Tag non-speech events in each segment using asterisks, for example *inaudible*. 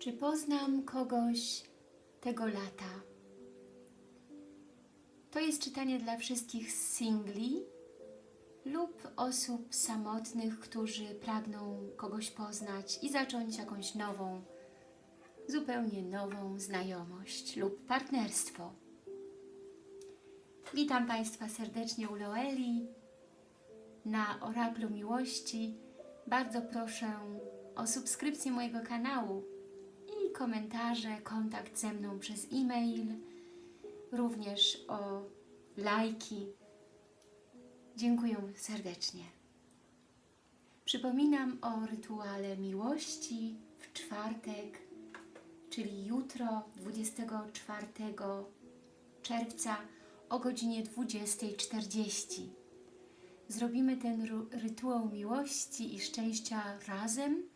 Czy poznam kogoś tego lata? To jest czytanie dla wszystkich singli lub osób samotnych, którzy pragną kogoś poznać i zacząć jakąś nową, zupełnie nową znajomość lub partnerstwo. Witam Państwa serdecznie u Loeli na Oraklu Miłości. Bardzo proszę o subskrypcję mojego kanału komentarze, kontakt ze mną przez e-mail, również o lajki. Dziękuję serdecznie. Przypominam o rytuale miłości w czwartek, czyli jutro, 24 czerwca o godzinie 20.40. Zrobimy ten rytuał miłości i szczęścia razem.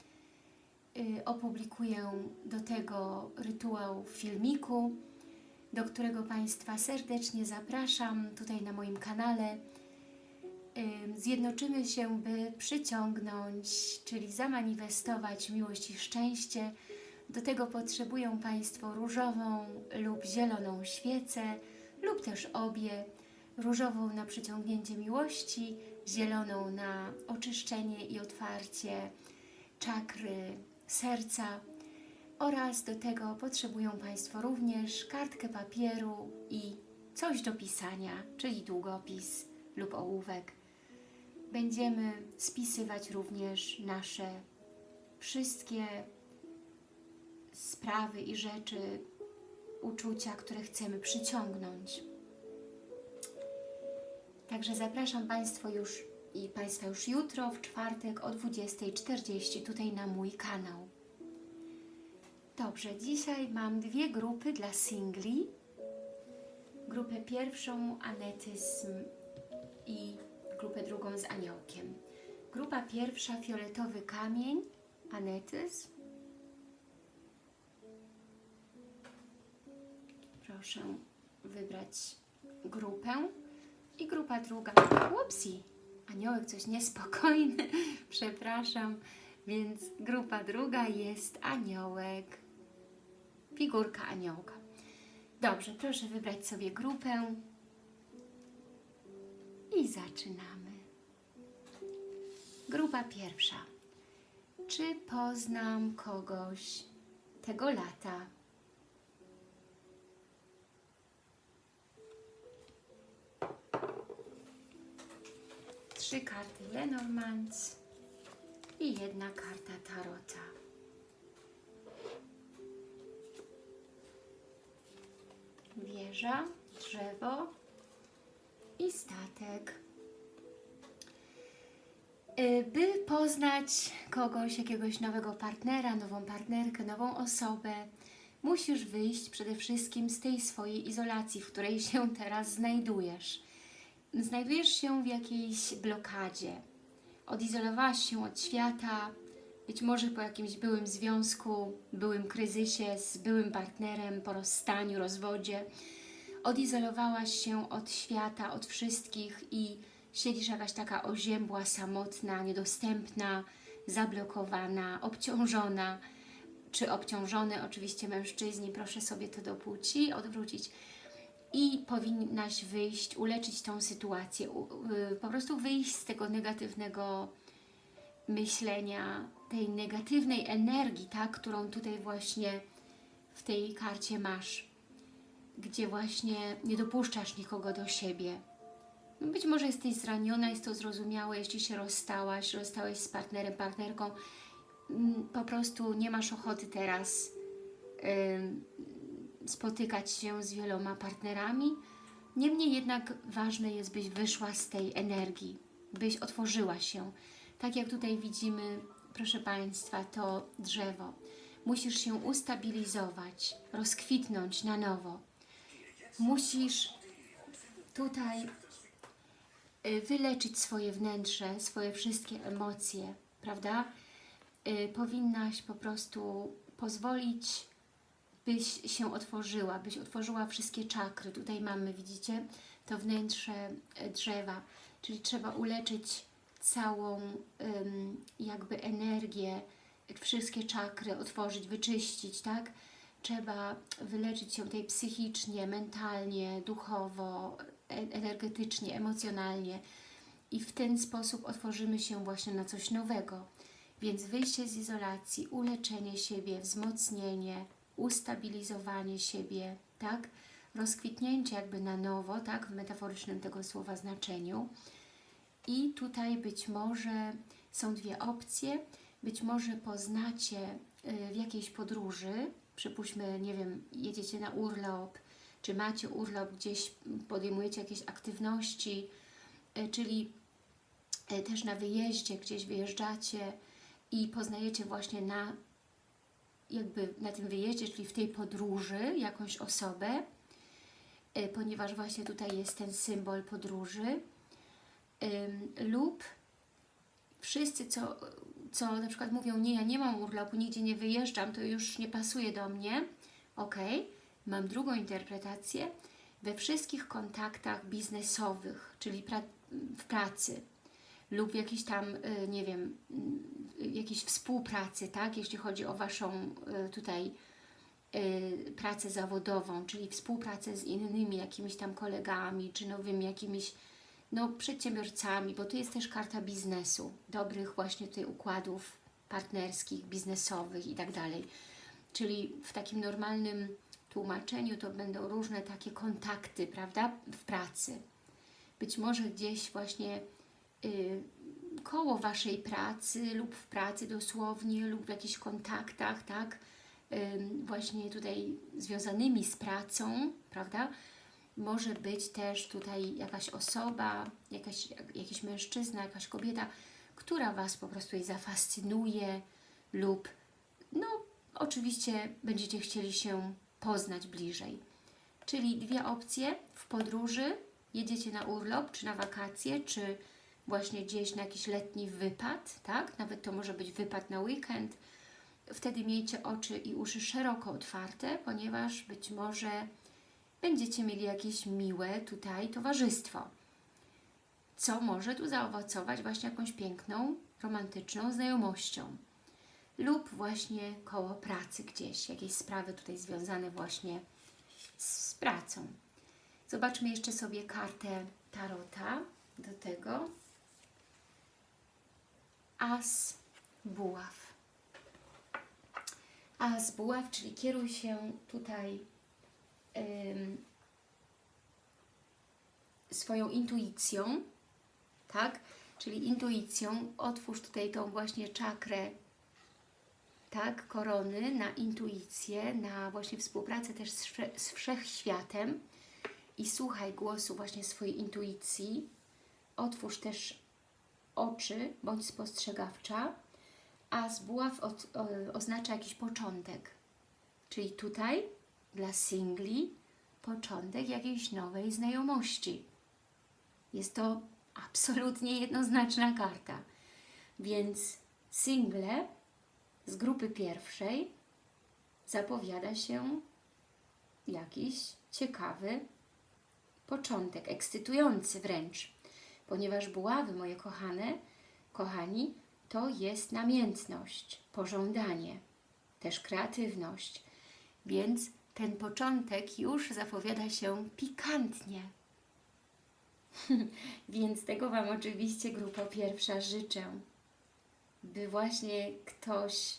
Y, Opublikuję do tego rytuał w filmiku, do którego Państwa serdecznie zapraszam tutaj na moim kanale. Ym, Zjednoczymy się, by przyciągnąć, czyli zamanifestować miłość i szczęście. Do tego potrzebują Państwo różową lub zieloną świecę, lub też obie. Różową na przyciągnięcie miłości, zieloną na oczyszczenie i otwarcie czakry serca oraz do tego potrzebują Państwo również kartkę papieru i coś do pisania, czyli długopis lub ołówek. Będziemy spisywać również nasze wszystkie sprawy i rzeczy, uczucia, które chcemy przyciągnąć. Także zapraszam Państwa już i Państwa już jutro, w czwartek o 20.40 tutaj na mój kanał. Dobrze, dzisiaj mam dwie grupy dla singli. Grupę pierwszą anetyzm i grupę drugą z aniołkiem. Grupa pierwsza fioletowy kamień, anetyzm. Proszę wybrać grupę. I grupa druga, upsi, aniołek coś niespokojny, *laughs* przepraszam, więc grupa druga jest aniołek, figurka aniołka. Dobrze, proszę wybrać sobie grupę i zaczynamy. Grupa pierwsza. Czy poznam kogoś tego lata? Trzy karty Lenormand i jedna karta Tarota. Wieża, drzewo i statek. Y, By poznać kogoś, jakiegoś nowego partnera, nową partnerkę, nową osobę, musisz wyjść przede wszystkim z tej swojej izolacji, w której się *laughs* teraz znajdujesz. Znajdujesz się w jakiejś blokadzie. Odizolowałaś się od świata, być może po jakimś byłym związku, byłym kryzysie z byłym partnerem, po rozstaniu, rozwodzie. Odizolowałaś się od świata, od wszystkich i siedzisz jakaś taka oziębła, samotna, niedostępna, zablokowana, obciążona, czy obciążony, oczywiście mężczyźni, proszę sobie to do płci odwrócić i powinnaś wyjść, uleczyć tą sytuację, y, po prostu wyjść z tego negatywnego myślenia, tej negatywnej energii, tak, którą tutaj właśnie w tej karcie masz, gdzie właśnie nie dopuszczasz nikogo do siebie. No Być może jesteś zraniona, jest to zrozumiałe, jeśli się rozstałaś, rozstałeś z partnerem, partnerką, mm, po prostu nie masz ochoty teraz ym, spotykać się z wieloma partnerami. Niemniej jednak ważne jest, byś wyszła z tej energii, byś otworzyła się. Tak jak tutaj widzimy, proszę Państwa, to drzewo. Musisz się ustabilizować, rozkwitnąć na nowo. Musisz tutaj y, wyleczyć swoje wnętrze, swoje wszystkie emocje, prawda? Y, Powinnaś po prostu pozwolić byś się otworzyła, byś otworzyła wszystkie czakry. Tutaj mamy, widzicie, to wnętrze e, drzewa, czyli trzeba uleczyć całą jakby energię wszystkie czakry otworzyć, wyczyścić, tak? Trzeba wyleczyć się tutaj psychicznie, mentalnie, duchowo, e- energetycznie, emocjonalnie i w ten sposób otworzymy się właśnie na coś nowego. Więc wyjście z izolacji, uleczenie siebie, wzmocnienie, ustabilizowanie siebie, tak? Rozkwitnięcie jakby na nowo, tak? W metaforycznym tego słowa znaczeniu. I tutaj być może są dwie opcje. Być może poznacie y, w jakiejś podróży, przypuśćmy, nie wiem, jedziecie na urlop, czy macie urlop, gdzieś podejmujecie jakieś aktywności, y, czyli y, też na wyjeździe, gdzieś wyjeżdżacie i poznajecie właśnie na jakby na tym wyjeździe, czyli w tej podróży jakąś osobę, ponieważ właśnie tutaj jest ten symbol podróży lub wszyscy, co, co na przykład mówią, nie, ja nie mam urlopu, nigdzie nie wyjeżdżam, to już nie pasuje do mnie, ok, mam drugą interpretację, we wszystkich kontaktach biznesowych, czyli pra w pracy lub w jakiejś tam, y, nie wiem, y, jakiejś współpracy, tak, jeśli chodzi o Waszą y, tutaj pracę zawodową, czyli współpracę z innymi jakimiś tam kolegami, czy nowymi jakimiś no, przedsiębiorcami, bo to jest też karta biznesu, dobrych właśnie tutaj układów partnerskich, biznesowych i tak dalej. Czyli w takim normalnym tłumaczeniu to będą różne takie kontakty, prawda, w pracy. Być może gdzieś właśnie y, koło Waszej pracy lub w pracy dosłownie lub w jakichś kontaktach, tak, Ym, właśnie tutaj związanymi z pracą, prawda, może być też tutaj jakaś osoba, jakaś, jakiś mężczyzna, jakaś kobieta, która Was po prostu jej zafascynuje lub no oczywiście będziecie chcieli się poznać bliżej. Czyli dwie opcje w podróży, jedziecie na urlop, czy na wakacje, czy właśnie gdzieś na jakiś letni wypad, tak? Nawet to może być wypad na weekend. Wtedy miejcie oczy i uszy szeroko otwarte, ponieważ być może będziecie mieli jakieś miłe tutaj towarzystwo, co może tu zaowocować właśnie jakąś piękną, romantyczną znajomością lub właśnie koło pracy gdzieś, jakieś sprawy tutaj związane właśnie z pracą. Zobaczmy jeszcze sobie kartę Tarota do tego. As buław. As buław, czyli kieruj się tutaj swoją intuicją, tak? Czyli intuicją, otwórz tutaj tą właśnie czakrę, tak, korony na intuicję, na właśnie współpracę też z, wsze- z wszechświatem i słuchaj głosu właśnie swojej intuicji. Otwórz też oczy, bądź spostrzegawcza, a z buław od, o, oznacza jakiś początek. Czyli tutaj dla singli początek jakiejś nowej znajomości. Jest to absolutnie jednoznaczna karta. Więc single z grupy pierwszej zapowiada się jakiś ciekawy początek, ekscytujący wręcz, ponieważ buławy, moje kochane, kochani, to jest namiętność, pożądanie, też kreatywność, więc ten początek już zapowiada się pikantnie. *laughs* Więc tego Wam oczywiście grupa pierwsza życzę, by właśnie ktoś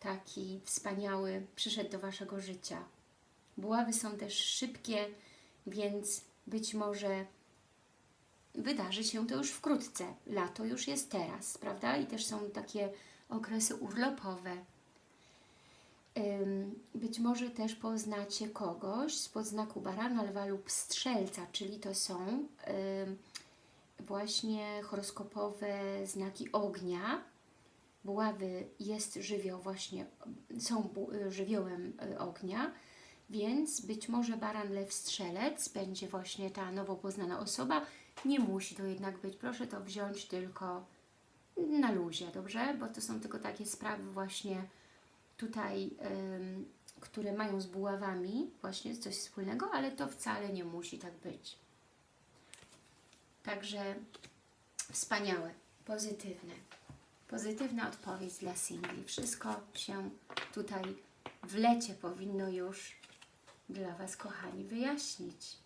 taki wspaniały przyszedł do Waszego życia. Buławy są też szybkie, więc być może wydarzy się to już wkrótce. Lato już jest teraz, prawda? I też są takie okresy urlopowe. Być może też poznacie kogoś z podznaku barana, lwa lub strzelca, czyli to są właśnie horoskopowe znaki ognia. Buławy jest żywioł właśnie, są bu- żywiołem y, ognia, więc być może baran, lew, strzelec będzie właśnie ta nowo poznana osoba. Nie musi to jednak być, proszę to wziąć tylko na luzie, dobrze? Bo to są tylko takie sprawy właśnie tutaj, które mają z buławami właśnie coś wspólnego, ale to wcale nie musi tak być. Także wspaniałe, pozytywne. Pozytywna odpowiedź dla singli. Wszystko się tutaj w lecie powinno już dla Was, kochani, wyjaśnić.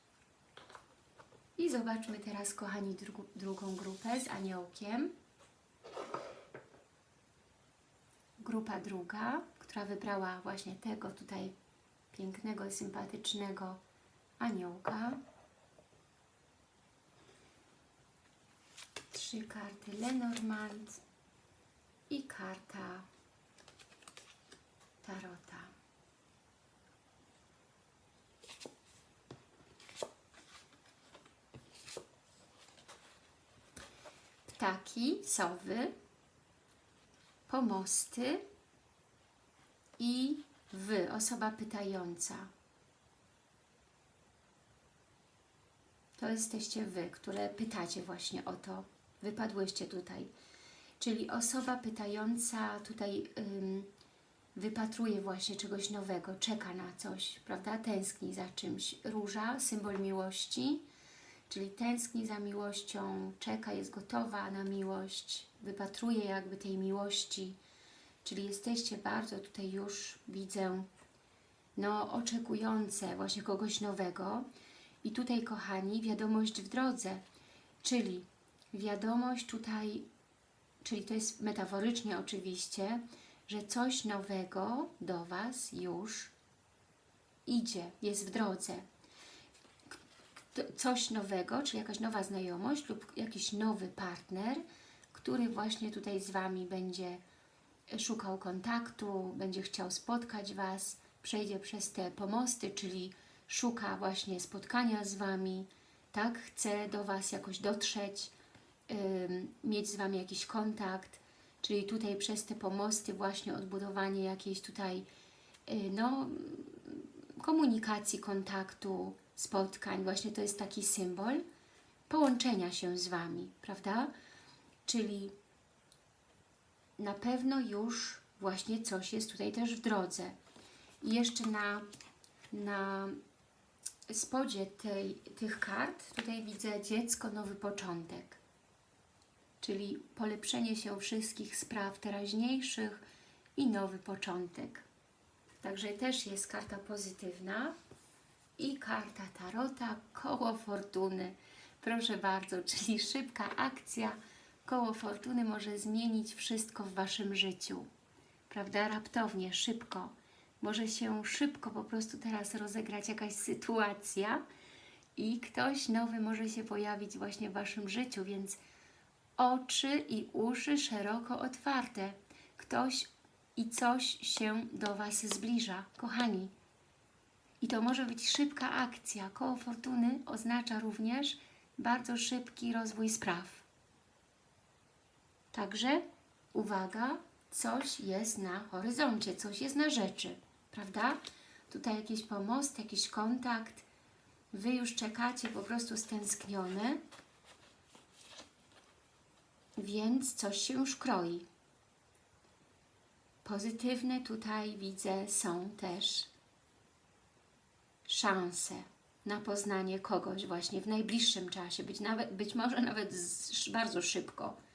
I zobaczmy teraz, kochani, drugą grupę z aniołkiem. Grupa druga, wybrała właśnie tego tutaj pięknego, sympatycznego aniołka. Trzy karty Lenormand i karta Tarota. Ptaki, sowy, pomosty i wy, osoba pytająca. To jesteście wy, które pytacie właśnie o to. Wypadłyście tutaj. Czyli osoba pytająca tutaj ym, wypatruje właśnie czegoś nowego, czeka na coś, prawda? Tęskni za czymś. Róża, symbol miłości, czyli tęskni za miłością, czeka, jest gotowa na miłość, wypatruje jakby tej miłości. Czyli jesteście bardzo tutaj już, widzę, no oczekujące właśnie kogoś nowego. I tutaj, kochani, wiadomość w drodze, czyli wiadomość tutaj, czyli to jest metaforycznie oczywiście, że coś nowego do Was już idzie, jest w drodze. Coś nowego, czyli jakaś nowa znajomość lub jakiś nowy partner, który właśnie tutaj z Wami będzie szukał kontaktu, będzie chciał spotkać Was, przejdzie przez te pomosty, czyli szuka właśnie spotkania z Wami, tak? Chce do Was jakoś dotrzeć, ym, mieć z Wami jakiś kontakt, czyli tutaj przez te pomosty właśnie odbudowanie jakiejś tutaj y, no, komunikacji, kontaktu, spotkań, właśnie to jest taki symbol połączenia się z Wami, prawda? Czyli na pewno już właśnie coś jest tutaj też w drodze. I jeszcze na, na spodzie tej, tych kart tutaj widzę dziecko, nowy początek. Czyli polepszenie się wszystkich spraw teraźniejszych i nowy początek. Także też jest karta pozytywna i karta Tarota, koło fortuny. Proszę bardzo, *laughs* czyli szybka akcja, koło fortuny może zmienić wszystko w Waszym życiu. Prawda? Raptownie, szybko. Może się szybko po prostu teraz rozegrać jakaś sytuacja i ktoś nowy może się pojawić właśnie w Waszym życiu, więc oczy i uszy szeroko otwarte. Ktoś i coś się do Was zbliża, kochani. I to może być szybka akcja. Koło fortuny oznacza również bardzo szybki rozwój spraw. Także uwaga, coś jest na horyzoncie, coś jest na rzeczy, prawda? Tutaj jakiś pomost, jakiś kontakt. Wy już czekacie po prostu stęsknione, więc coś się już kroi. Pozytywne tutaj widzę są też szanse na poznanie kogoś właśnie w najbliższym czasie, być, nawet, być może nawet z, bardzo szybko.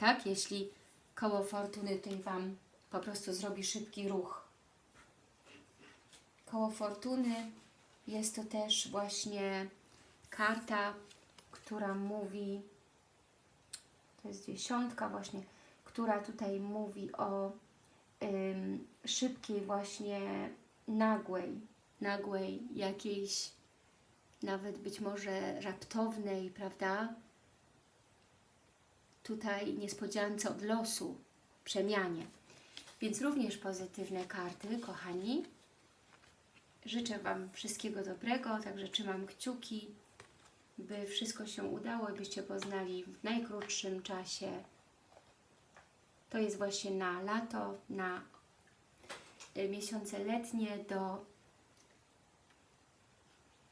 Tak? Jeśli koło fortuny tutaj Wam po prostu zrobi szybki ruch. Koło fortuny jest to też właśnie karta, która mówi, to jest dziesiątka właśnie, która tutaj mówi o ym, szybkiej właśnie nagłej, nagłej jakiejś nawet być może raptownej, prawda? Tutaj niespodziance od losu, przemianie. Więc również pozytywne karty, kochani. Życzę Wam wszystkiego dobrego, także trzymam kciuki, by wszystko się udało i byście poznali w najkrótszym czasie. To jest właśnie na lato, na y, miesiące letnie do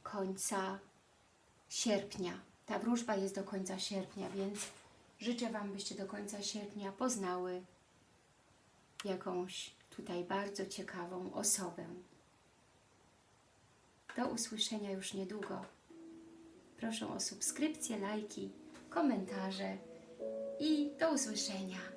końca sierpnia. Ta wróżba jest do końca sierpnia, więc życzę Wam, byście do końca sierpnia poznały jakąś tutaj bardzo ciekawą osobę. Do usłyszenia już niedługo. Proszę o subskrypcję, lajki, komentarze i do usłyszenia.